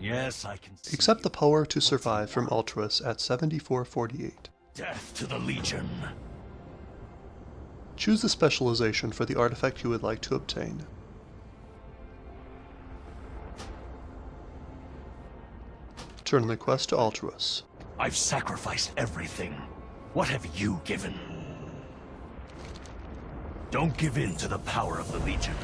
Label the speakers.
Speaker 1: Yes, I can see
Speaker 2: Accept the power to survive from Altruis at 7448.
Speaker 1: death to the Legion.
Speaker 2: Choose the specialization for the artifact you would like to obtain. Turn the quest to Altruis.
Speaker 1: I've sacrificed everything. What have you given? Don't give in to the power of the Legion.